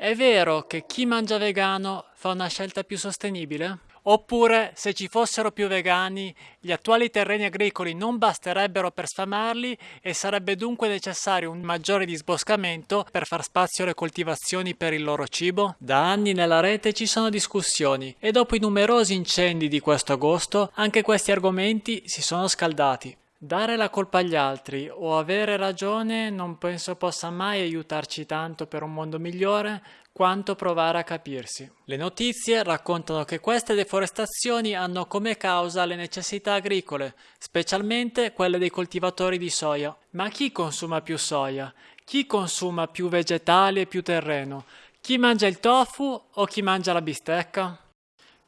È vero che chi mangia vegano fa una scelta più sostenibile? Oppure, se ci fossero più vegani, gli attuali terreni agricoli non basterebbero per sfamarli e sarebbe dunque necessario un maggiore disboscamento per far spazio alle coltivazioni per il loro cibo? Da anni nella rete ci sono discussioni e dopo i numerosi incendi di questo agosto anche questi argomenti si sono scaldati. Dare la colpa agli altri o avere ragione non penso possa mai aiutarci tanto per un mondo migliore quanto provare a capirsi. Le notizie raccontano che queste deforestazioni hanno come causa le necessità agricole, specialmente quelle dei coltivatori di soia. Ma chi consuma più soia? Chi consuma più vegetali e più terreno? Chi mangia il tofu o chi mangia la bistecca?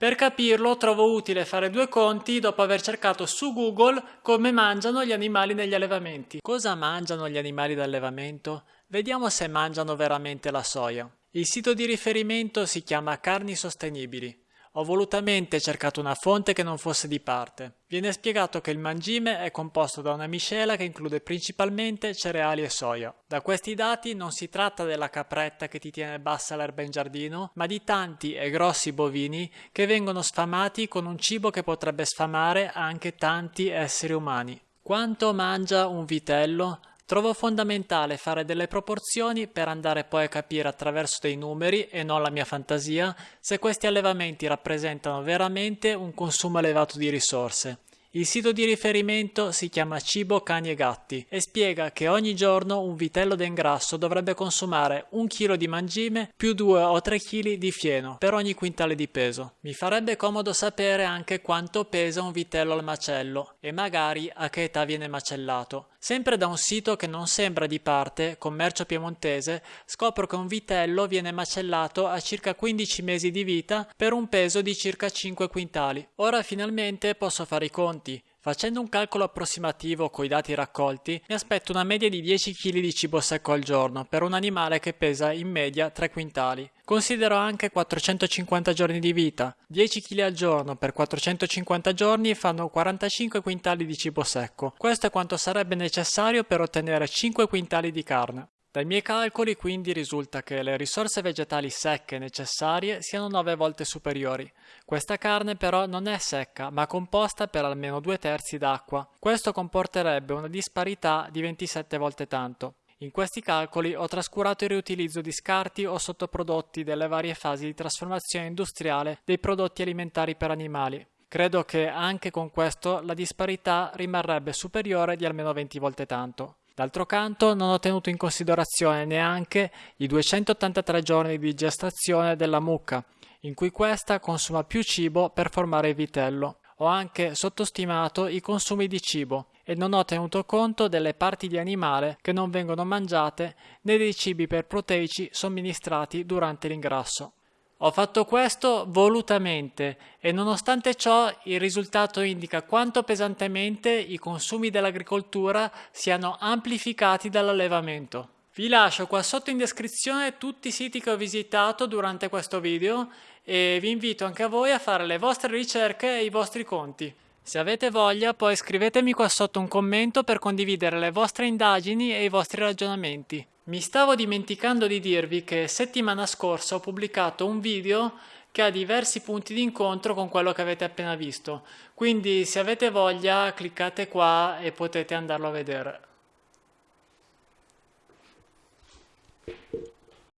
Per capirlo trovo utile fare due conti dopo aver cercato su Google come mangiano gli animali negli allevamenti. Cosa mangiano gli animali d'allevamento? Vediamo se mangiano veramente la soia. Il sito di riferimento si chiama Carni Sostenibili. Ho volutamente cercato una fonte che non fosse di parte. Viene spiegato che il mangime è composto da una miscela che include principalmente cereali e soia. Da questi dati non si tratta della capretta che ti tiene bassa l'erba in giardino, ma di tanti e grossi bovini che vengono sfamati con un cibo che potrebbe sfamare anche tanti esseri umani. Quanto mangia un vitello? Trovo fondamentale fare delle proporzioni per andare poi a capire attraverso dei numeri e non la mia fantasia se questi allevamenti rappresentano veramente un consumo elevato di risorse. Il sito di riferimento si chiama Cibo Cani e Gatti e spiega che ogni giorno un vitello d'engrasso dovrebbe consumare un chilo di mangime più 2 o 3 kg di fieno per ogni quintale di peso. Mi farebbe comodo sapere anche quanto pesa un vitello al macello e magari a che età viene macellato. Sempre da un sito che non sembra di parte, Commercio Piemontese, scopro che un vitello viene macellato a circa 15 mesi di vita per un peso di circa 5 quintali. Ora finalmente posso fare i conti. Facendo un calcolo approssimativo coi dati raccolti, mi aspetto una media di 10 kg di cibo secco al giorno per un animale che pesa in media 3 quintali. Considero anche 450 giorni di vita. 10 kg al giorno per 450 giorni fanno 45 quintali di cibo secco. Questo è quanto sarebbe necessario per ottenere 5 quintali di carne. Dai miei calcoli quindi risulta che le risorse vegetali secche necessarie siano 9 volte superiori. Questa carne però non è secca, ma composta per almeno due terzi d'acqua. Questo comporterebbe una disparità di 27 volte tanto. In questi calcoli ho trascurato il riutilizzo di scarti o sottoprodotti delle varie fasi di trasformazione industriale dei prodotti alimentari per animali. Credo che anche con questo la disparità rimarrebbe superiore di almeno 20 volte tanto. D'altro canto non ho tenuto in considerazione neanche i 283 giorni di gestazione della mucca, in cui questa consuma più cibo per formare il vitello. Ho anche sottostimato i consumi di cibo e non ho tenuto conto delle parti di animale che non vengono mangiate né dei cibi per proteici somministrati durante l'ingrasso. Ho fatto questo volutamente e nonostante ciò il risultato indica quanto pesantemente i consumi dell'agricoltura siano amplificati dall'allevamento. Vi lascio qua sotto in descrizione tutti i siti che ho visitato durante questo video e vi invito anche a voi a fare le vostre ricerche e i vostri conti. Se avete voglia poi scrivetemi qua sotto un commento per condividere le vostre indagini e i vostri ragionamenti. Mi stavo dimenticando di dirvi che settimana scorsa ho pubblicato un video che ha diversi punti di incontro con quello che avete appena visto, quindi se avete voglia cliccate qua e potete andarlo a vedere.